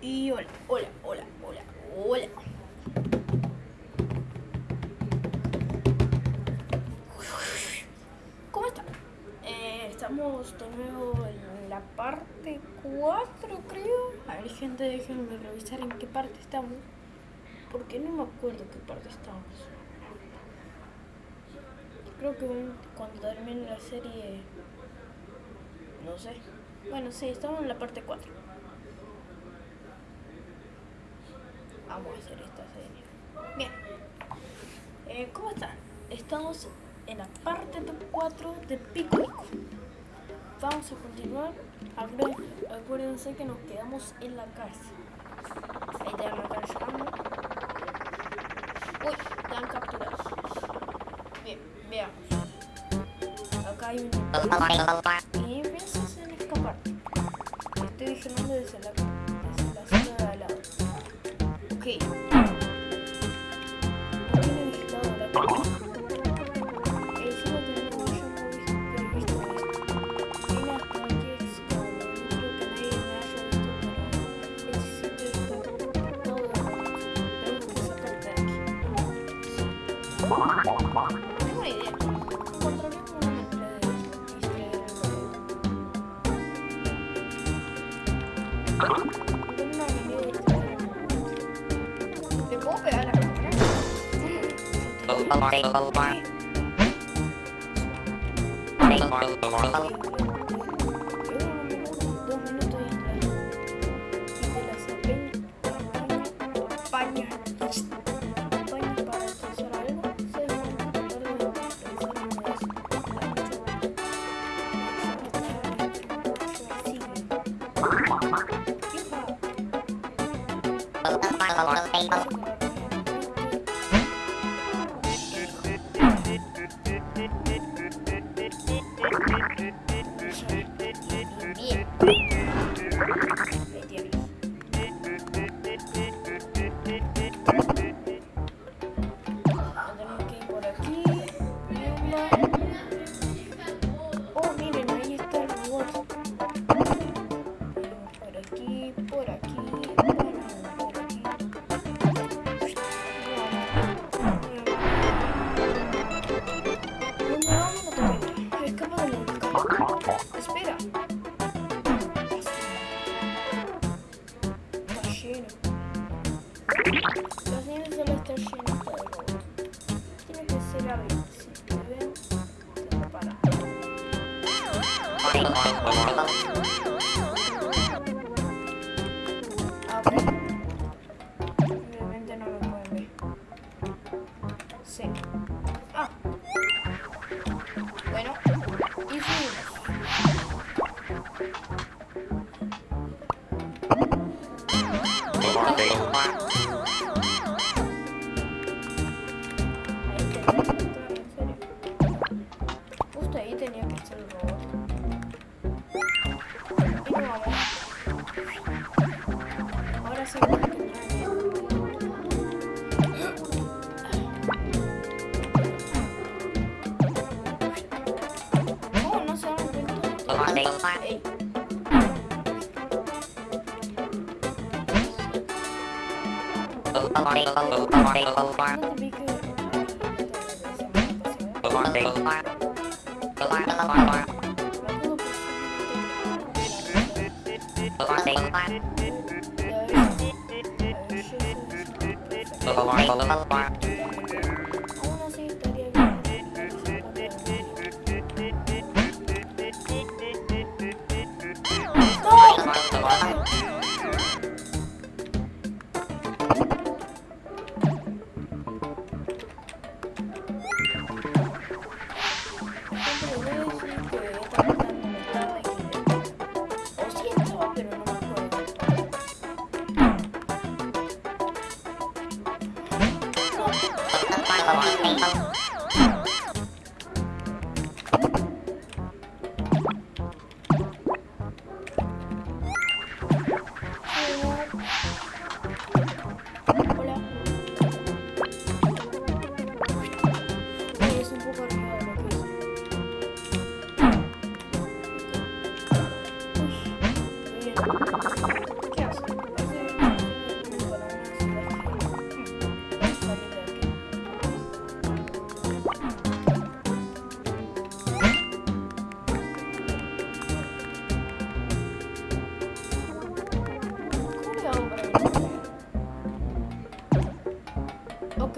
Y hola, hola, hola, hola, hola. ¿Cómo están? Eh, estamos de nuevo en la parte 4, creo. A ver, gente, déjenme revisar en qué parte estamos. Porque no me acuerdo qué parte estamos. Creo que cuando termine la serie... No sé. Bueno, sí, estamos en la parte 4. Vamos a hacer esta serie. Bien. Eh, ¿Cómo están? Estamos en la parte 4 de Pico Vamos a continuar. Acuérdense que nos quedamos en la cárcel. Ahí ya me están llamando. Uy, ya han capturado. Bien, veamos. Acá hay un... Y empiezas a escapar. Estoy vigilando desde la, Okay. Hmm. Bye. available for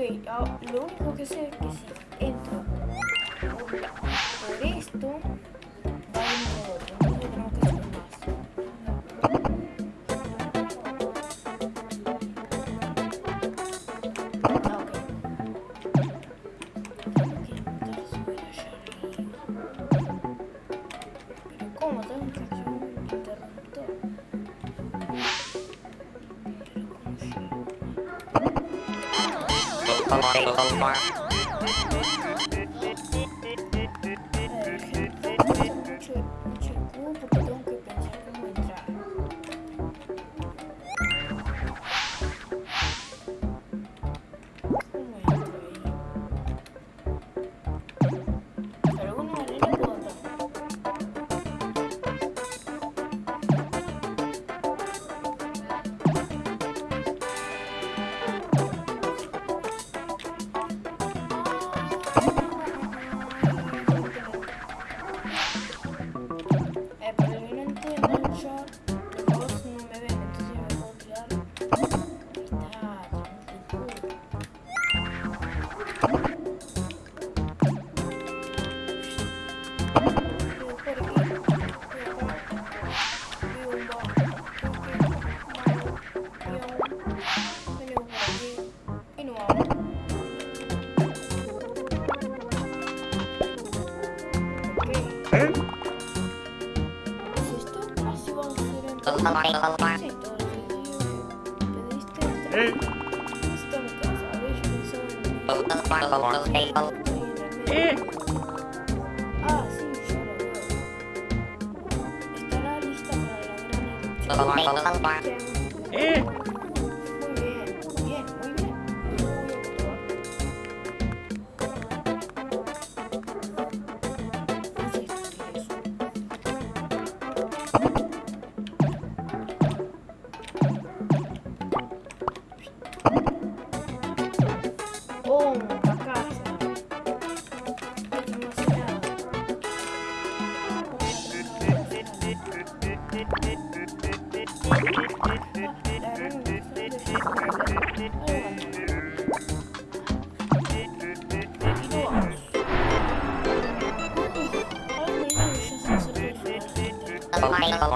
Ok, ah, lo único que sé es medio. Ah, sí, yo lo veo. Estará lista para la gran erupción. Muy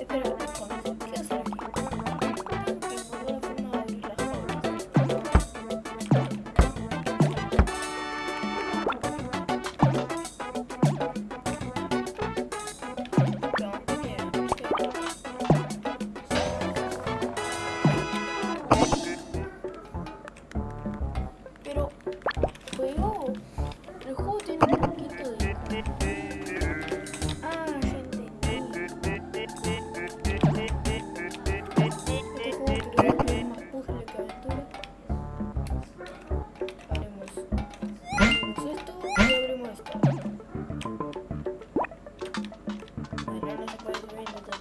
Espera. no se puede subir.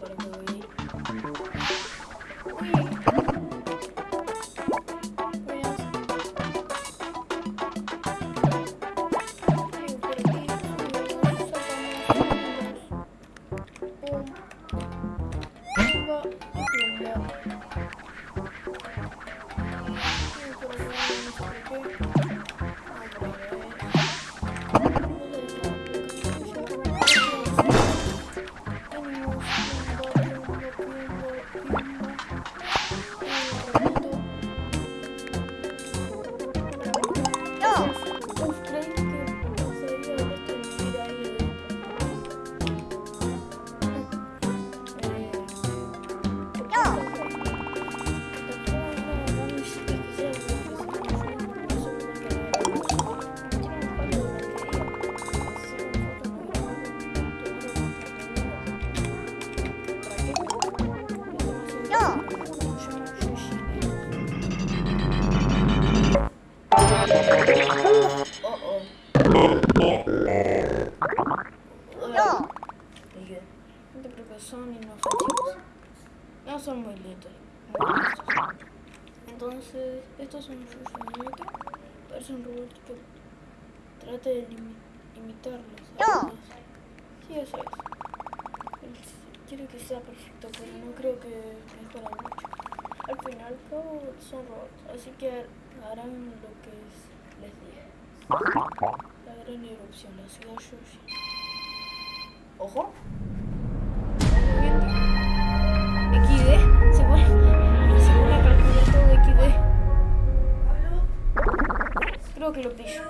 Estos son sus muñecas, parece un robot que de lim imitarlos. No. Sí, eso es. Quiero que sea perfecto, pero no creo que mejore mucho. Al final, robots son robots, así que harán lo que les dije. La gran erupción, la ciudad Yoshi. ¡Ojo! lubisz?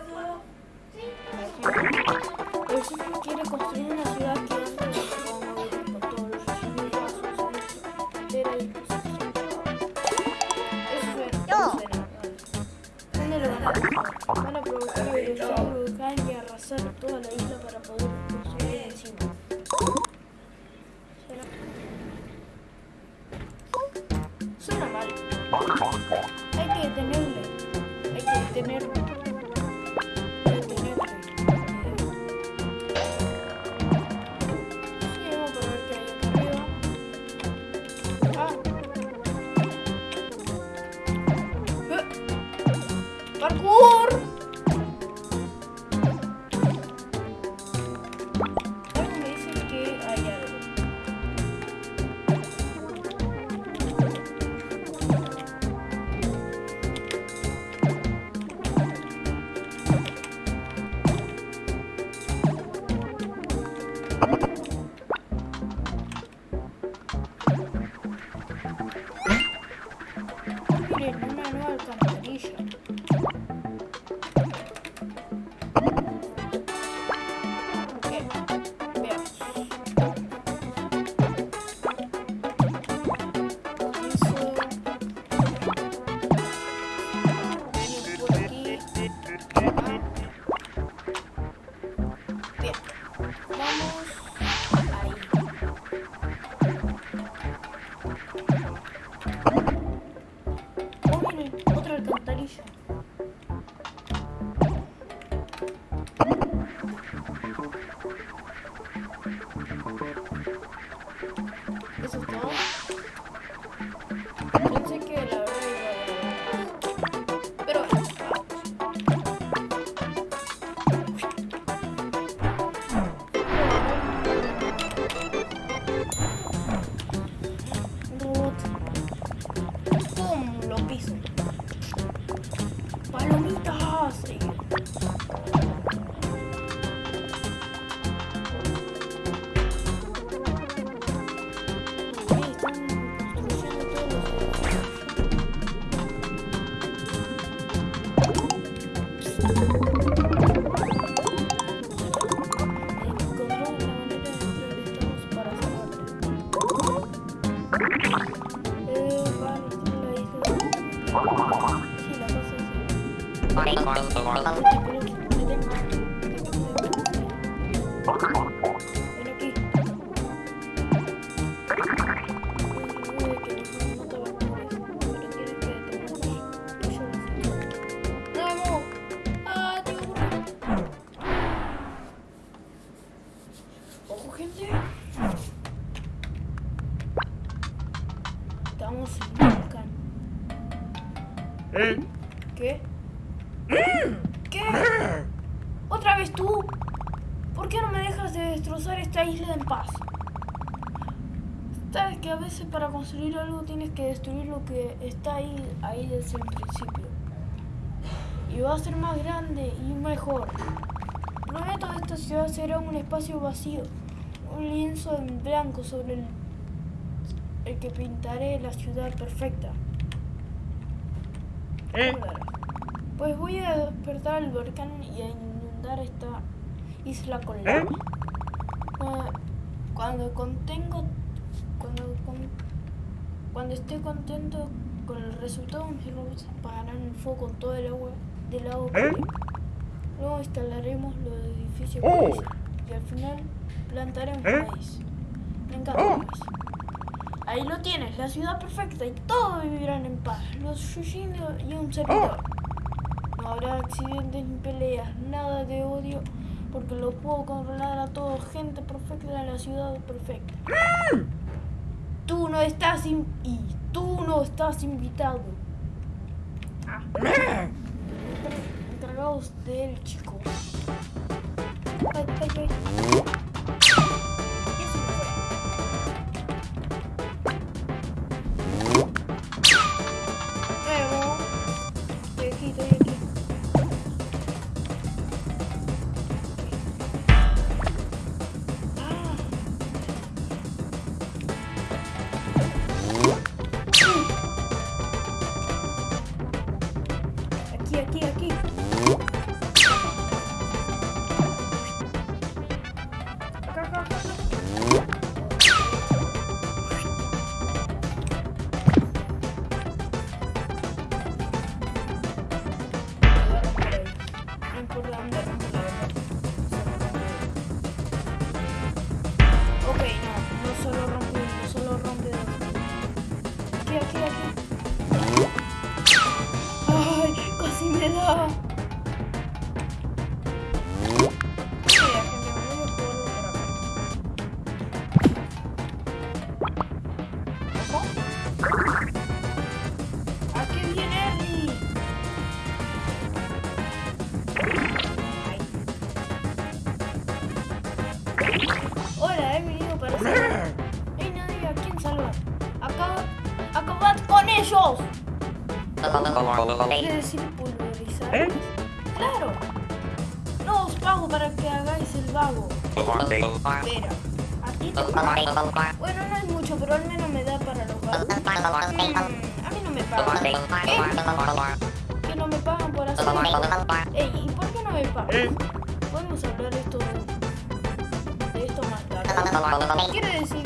¿Qué? ¿Qué? ¿Otra vez tú? ¿Por qué no me dejas de destrozar esta isla en paz? Sabes que a veces para construir algo tienes que destruir lo que está ahí, ahí desde el principio. Y va a ser más grande y mejor. Prometo que esta ciudad será un espacio vacío, un lienzo en blanco sobre el, el que pintaré la ciudad perfecta. ¿Eh? Pues voy a despertar el volcán y a inundar esta isla con ¿Eh? lava. Cuando- Cuando contengo, cuando, cuando esté contento con el resultado, mis robots apagarán el fuego con todo el agua del lago. ¿Eh? Luego instalaremos los edificios Oh. y al final plantaremos ¿Eh? maíz. Me encanta Oh. maíz. Ahí lo tienes, la ciudad perfecta y todos vivirán en paz. Los Shushin y un servidor. No habrá accidentes ni peleas, nada de odio, porque lo puedo controlar a todos. Gente perfecta en la ciudad perfecta. Tú no estás in- y tú no estás invitado. Ah, encargados del chico. Ay. Con ellos. ¿Quiere decir pulverizar? ¿Eh? Claro. No os pago para que hagáis el vago. Espera, a ti te pago. Bueno, no es mucho, pero al menos me da para los vagos. Mm, a mí no me pagan. ¿Qué? Que no me pagan por hacer. Ey, ¿y por qué no me pagan? ¿Eh? Podemos hablar esto de esto más tarde. Quiere decir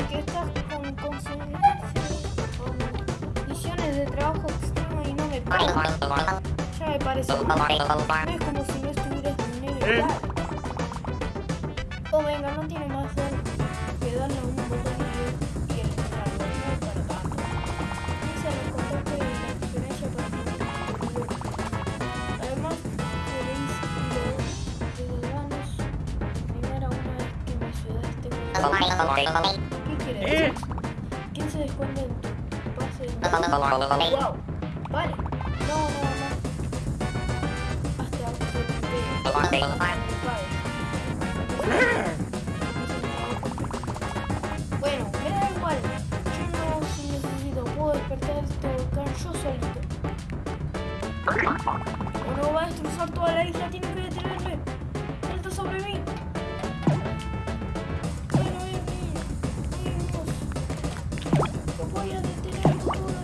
Ya me parece. es como si no estuvieras dinero ¿Eh? igual. Oh, venga, no tiene más que darle a un botón y, es para tanto. Piensa en el contacto de la experiencia para Además, seréis los ciudadanos primera una vez que mi ciudad esté. ¿Qué quiere decir? ¿Quién se descuenta en tu pase de Wow. Bueno, me da igual. Yo no si necesito. Puedo despertar este volcán yo solito. O no va a destrozar toda la isla. Tiene que detenerme. Salta sobre mí. Bueno, voy a detener todo.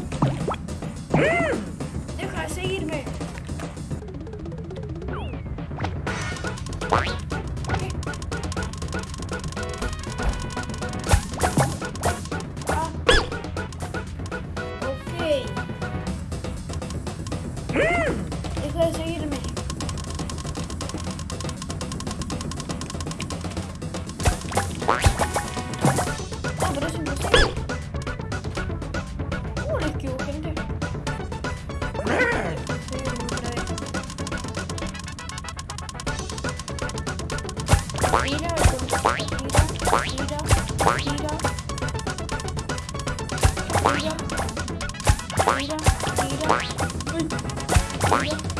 Bye.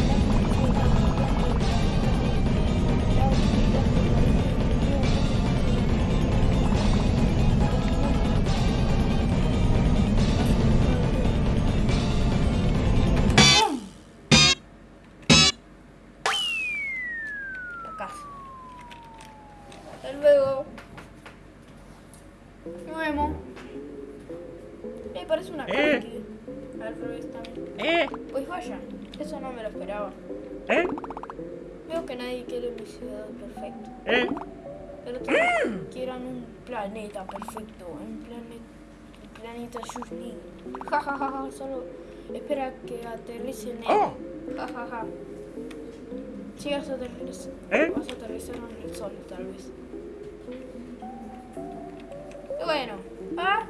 un planeta perfecto. Un planeta. El planeta Yuzhny. Ja ja ja ja. Solo espera que aterrice en él. Oh. Ja ja ja. Si vas a aterrizar, ¿Eh? vas a aterrizar en el sol, tal vez. Bueno. ¿Ah?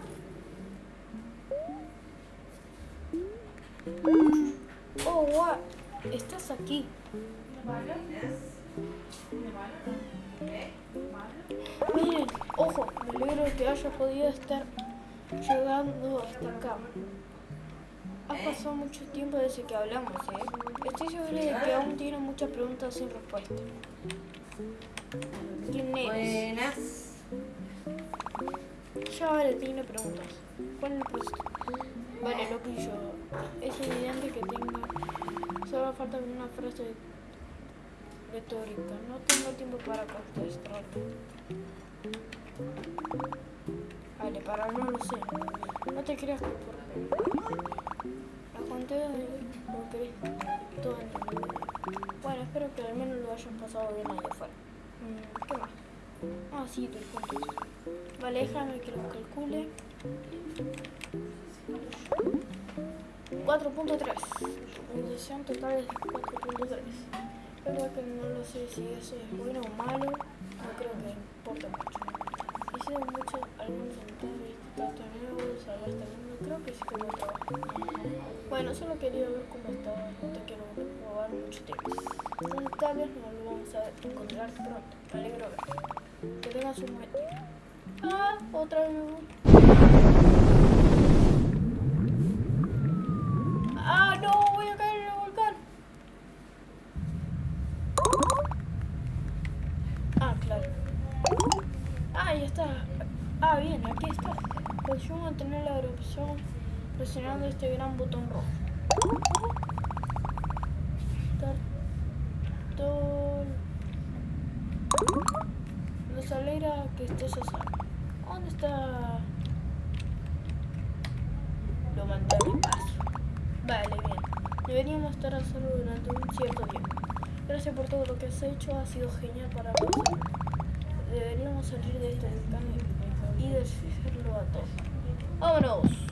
Oh, wow. Estás aquí. Miren, haya podido estar llegando hasta acá. Ha pasado mucho tiempo desde que hablamos, ¿eh? Estoy seguro de que aún tiene muchas preguntas sin respuesta. ¿Quién es? Buenas. Ya vale, tiene preguntas. ¿Cuál es el proceso? Vale, lo que yo. Es evidente que tenga. Solo falta una frase retórica. No tengo tiempo para contestar. Vale, para no lo sé. No te creas que por. La de lo todo el mundo. Bueno, espero que al menos lo hayas pasado bien allá afuera. Mm, ¿Qué más? Ah, sí, tus puntos. Vale, déjame que lo calcule. 4.3. Tu puntuación total es 4.3. Es verdad que no lo sé si eso es bueno o malo. Bueno, solo quería ver cómo estaba. No te quiero robar mucho tiempo. Tal vez nos lo vamos a encontrar pronto. Me alegro de ver. Que tengas un buen día. Ah, otra vez voy. Ah, no, voy a caer en el volcán. Ah, claro. Ah, ya está. Ah, bien, aquí está. Consigo mantener la erupción presionando este gran botón rojo. Tartol. Nos alegra que estés a salvo. ¿Dónde está? Lo mandé al espacio. Vale, bien. Deberíamos estar a salvo durante un cierto tiempo. Gracias por todo lo que has hecho, ha sido genial para nosotros. Deberíamos salir de este volcán y deshacerlo a todos. ¡Vámonos!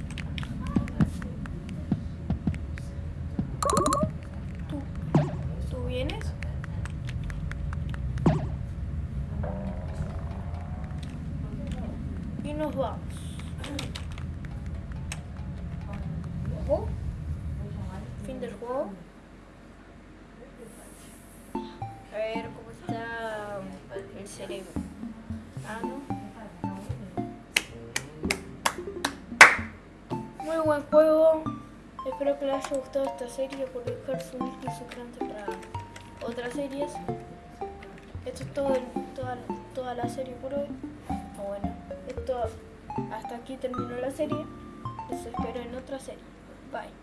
Haya gustado esta serie por dejar su y suscribirse para otras series. Esto es todo toda, toda la serie por hoy. O bueno, esto hasta aquí terminó la serie. Les espero en otra serie. Bye.